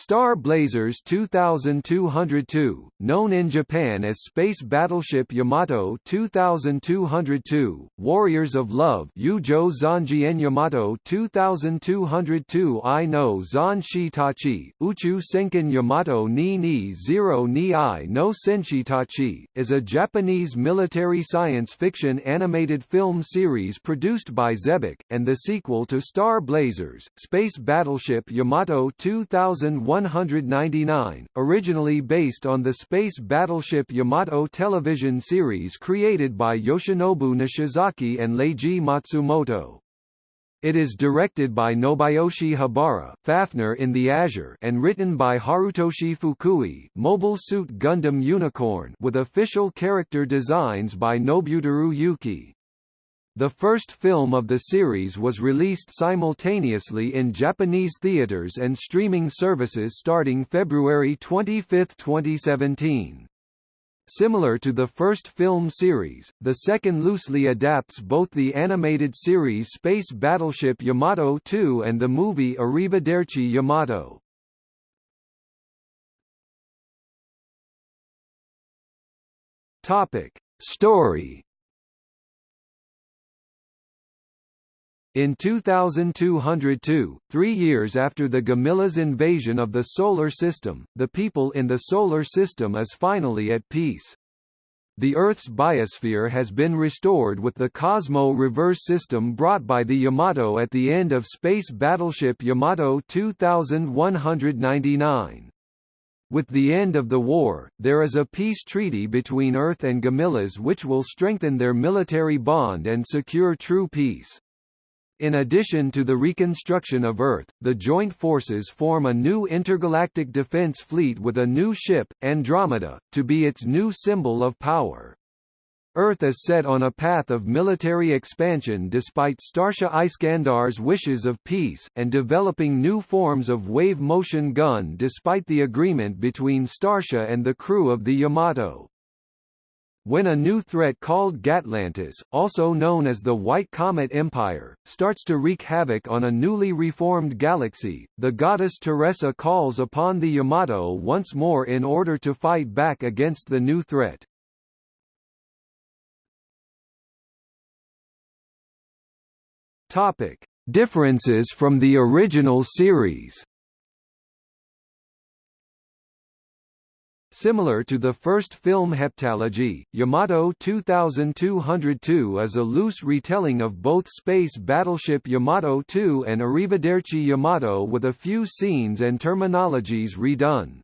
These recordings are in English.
Star Blazers 2202, known in Japan as Space Battleship Yamato 2202, Warriors of Love Yujo Zanjien Yamato 2202 I no Zanshitachi, Uchu Senkan Yamato ni ni Zero ni I no Senshitachi, is a Japanese military science fiction animated film series produced by Xebec, and the sequel to Star Blazers, Space Battleship Yamato 2000 199, originally based on the space battleship Yamato television series created by Yoshinobu Nishizaki and Leiji Matsumoto. It is directed by Nobuyoshi Habara Fafner in the Azure and written by Harutoshi Fukui Mobile Suit Gundam Unicorn with official character designs by Nobuteru Yuki. The first film of the series was released simultaneously in Japanese theaters and streaming services starting February 25, 2017. Similar to the first film series, the second loosely adapts both the animated series Space Battleship Yamato 2 and the movie Arrivederci Yamato. Topic: Story In 2202, three years after the Gamillas invasion of the Solar System, the people in the Solar System is finally at peace. The Earth's biosphere has been restored with the Cosmo reverse system brought by the Yamato at the end of Space Battleship Yamato 2199. With the end of the war, there is a peace treaty between Earth and Gamillas which will strengthen their military bond and secure true peace. In addition to the reconstruction of Earth, the joint forces form a new intergalactic defense fleet with a new ship, Andromeda, to be its new symbol of power. Earth is set on a path of military expansion despite Starsha Iskandar's wishes of peace, and developing new forms of wave-motion gun despite the agreement between Starsha and the crew of the Yamato. When a new threat called Gatlantis, also known as the White Comet Empire, starts to wreak havoc on a newly reformed galaxy, the goddess Teresa calls upon the Yamato once more in order to fight back against the new threat. Topic: Differences from the original series. Similar to the first film heptalogy, Yamato 2202 is a loose retelling of both Space Battleship Yamato 2 and Arrivederci Yamato with a few scenes and terminologies redone.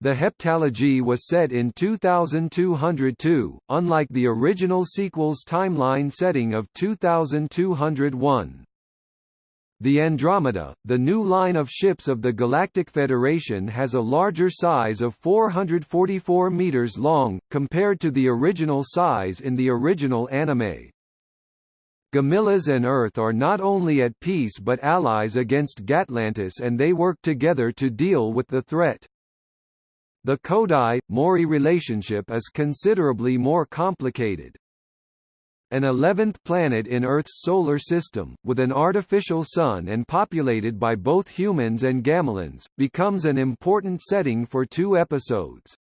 The heptalogy was set in 2202, unlike the original sequel's timeline setting of 2201. The Andromeda, the new line of ships of the Galactic Federation has a larger size of 444 meters long, compared to the original size in the original anime. Gamillas and Earth are not only at peace but allies against Gatlantis and they work together to deal with the threat. The Kodai-Mori relationship is considerably more complicated an 11th planet in Earth's solar system, with an artificial sun and populated by both humans and Gamilans, becomes an important setting for two episodes.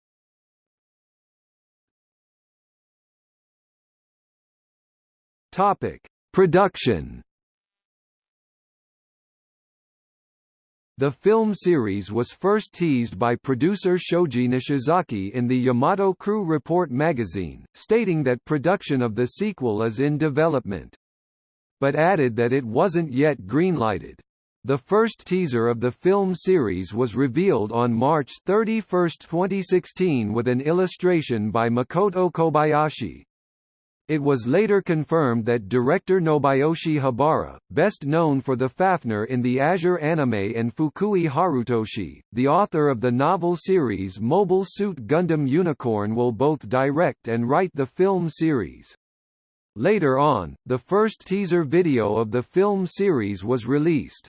Topic: Production The film series was first teased by producer Shoji Nishizaki in the Yamato Crew Report magazine, stating that production of the sequel is in development. But added that it wasn't yet greenlighted. The first teaser of the film series was revealed on March 31, 2016 with an illustration by Makoto Kobayashi. It was later confirmed that director Nobuyoshi Habara, best known for the Fafner in the Azure anime and Fukui Harutoshi, the author of the novel series Mobile Suit Gundam Unicorn will both direct and write the film series. Later on, the first teaser video of the film series was released.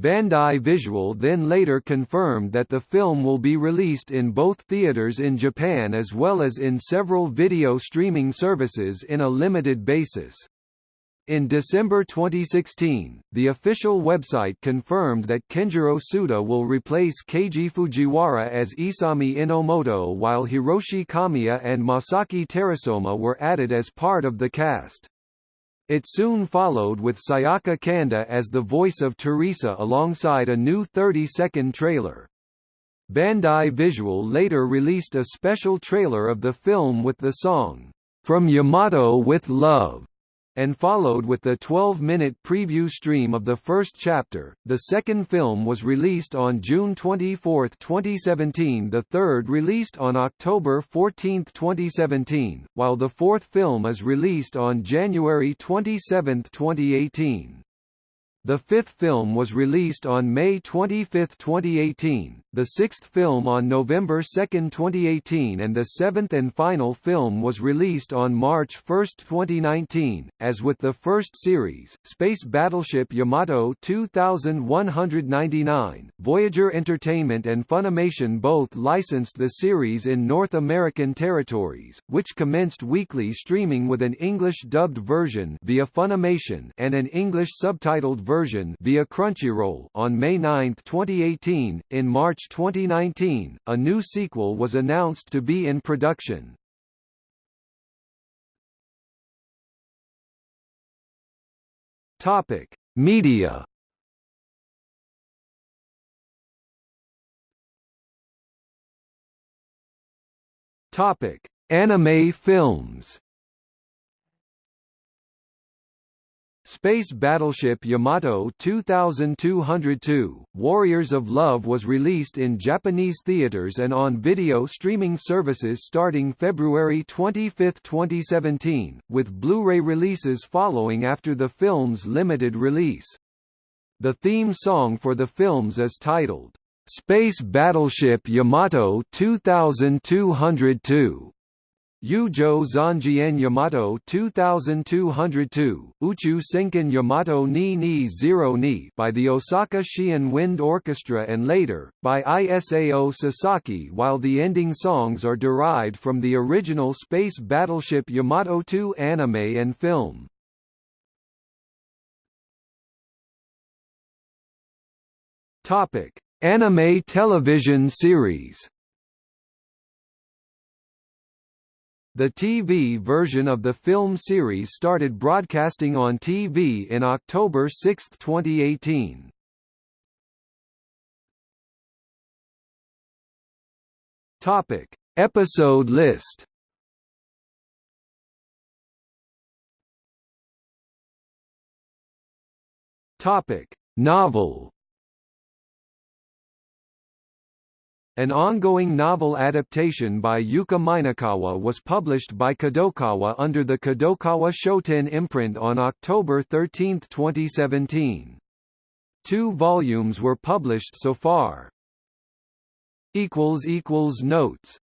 Bandai Visual then later confirmed that the film will be released in both theaters in Japan as well as in several video streaming services in a limited basis. In December 2016, the official website confirmed that Kenjiro Tsuda will replace Keiji Fujiwara as Isami Inomoto while Hiroshi Kamiya and Masaki Terasoma were added as part of the cast. It soon followed with Sayaka Kanda as the voice of Teresa alongside a new 30-second trailer. Bandai Visual later released a special trailer of the film with the song, From Yamato with Love and followed with the 12-minute preview stream of the first chapter. The second film was released on June 24, 2017 the third released on October 14, 2017, while the fourth film is released on January 27, 2018. The fifth film was released on May 25, 2018, the sixth film on November 2, 2018 and the seventh and final film was released on March 1, 2019. As with the first series, Space Battleship Yamato 2199, Voyager Entertainment and Funimation both licensed the series in North American territories, which commenced weekly streaming with an English-dubbed version via Funimation and an English subtitled version version via Crunchyroll on May 9, 2018. In March 2019, a new sequel was announced to be in production. Topic: Media. Topic: Anime films. Space Battleship Yamato 2202, Warriors of Love was released in Japanese theaters and on video streaming services starting February 25, 2017, with Blu-ray releases following after the film's limited release. The theme song for the films is titled, "'Space Battleship Yamato 2202' Yujo Zanjian Yamato 2202, Uchu Senkan Yamato ni ni zero ni by the Osaka Shion Wind Orchestra and later, by Isao Sasaki while the ending songs are derived from the original Space Battleship Yamato 2 anime and film. Anime television series The TV version of the film series started broadcasting on TV in October 6, 2018. Topic: Episode list. Topic: Novel. An ongoing novel adaptation by Yuka Minakawa was published by Kadokawa under the Kadokawa Shoten imprint on October 13, 2017. Two volumes were published so far. Notes